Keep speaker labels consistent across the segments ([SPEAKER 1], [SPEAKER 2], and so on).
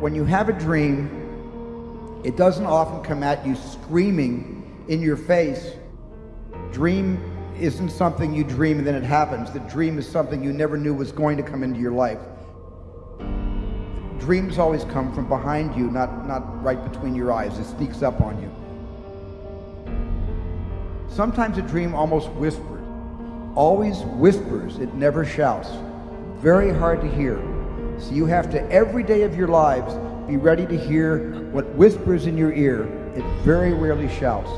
[SPEAKER 1] when you have a dream, it doesn't often come at you screaming in your face. Dream isn't something you dream and then it happens. The dream is something you never knew was going to come into your life. Dreams always come from behind you, not, not right between your eyes. It sneaks up on you. Sometimes a dream almost whispers, always whispers, it never shouts. Very hard to hear. So you have to, every day of your lives, be ready to hear what whispers in your ear. It very rarely shouts.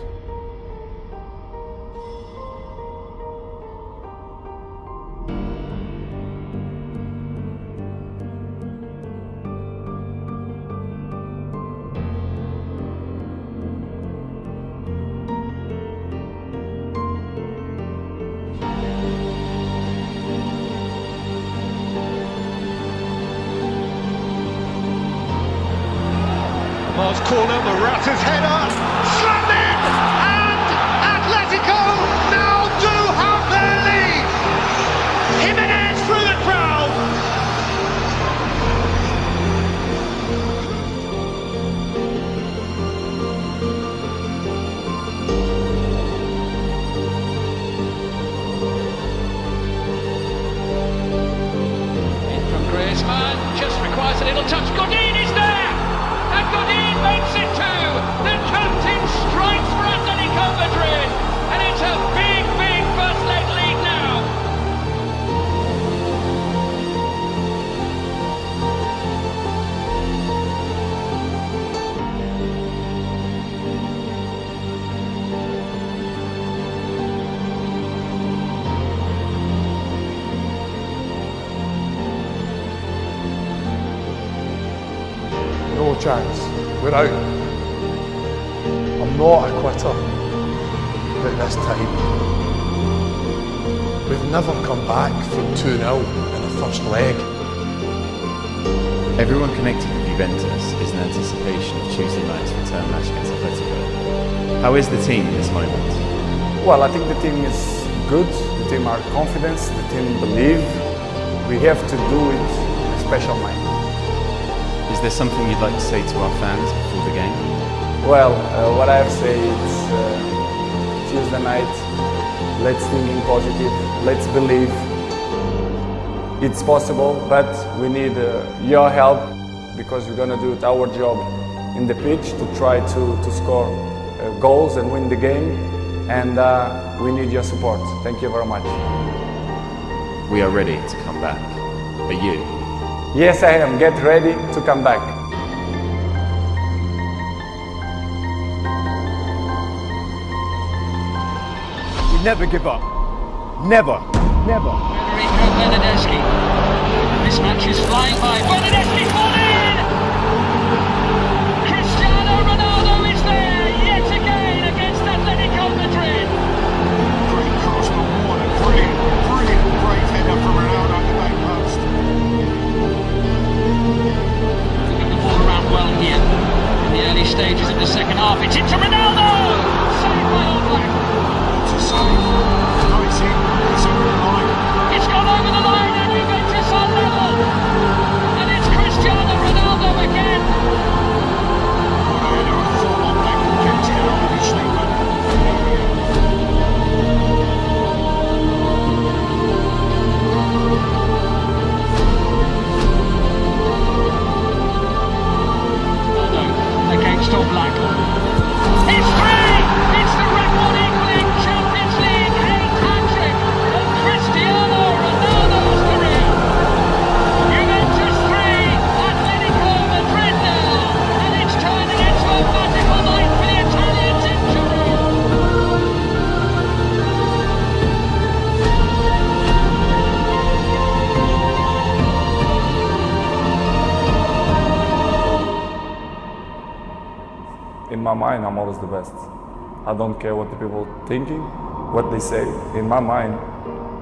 [SPEAKER 2] Corner, Morata's header,
[SPEAKER 3] chance. We're out. I'm not a quitter. But this time, we've never come back from 2 0 in the first leg.
[SPEAKER 4] Everyone connected with Juventus is in anticipation of Tuesday night's return match against Atletico. How is the team in this moment?
[SPEAKER 5] Well, I think the team is good. The team are confident. The team believe. We have to do it in a special night.
[SPEAKER 4] Is there something you'd like to say to our fans before the game?
[SPEAKER 5] Well, uh, what I have to say is uh, Tuesday night. Let's think in positive. Let's believe. It's possible, but we need uh, your help because we're gonna do it our job in the pitch to try to, to score uh, goals and win the game. And uh, we need your support. Thank you very much.
[SPEAKER 4] We are ready to come back. Are you?
[SPEAKER 5] Yes, I am. Get ready to come back.
[SPEAKER 6] We never give up. Never. Never.
[SPEAKER 7] Federico Bernardeschi. This match is flying by. Stages of the second half. It's into Ronaldo! Saved by All Black. Ronaldo against
[SPEAKER 5] In my mind, I'm always the best. I don't care what the people thinking, what they say. In my mind,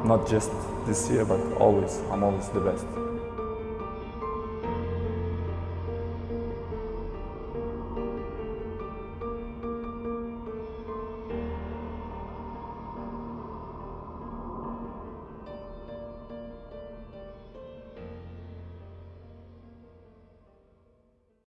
[SPEAKER 5] not just this year, but always, I'm always the best.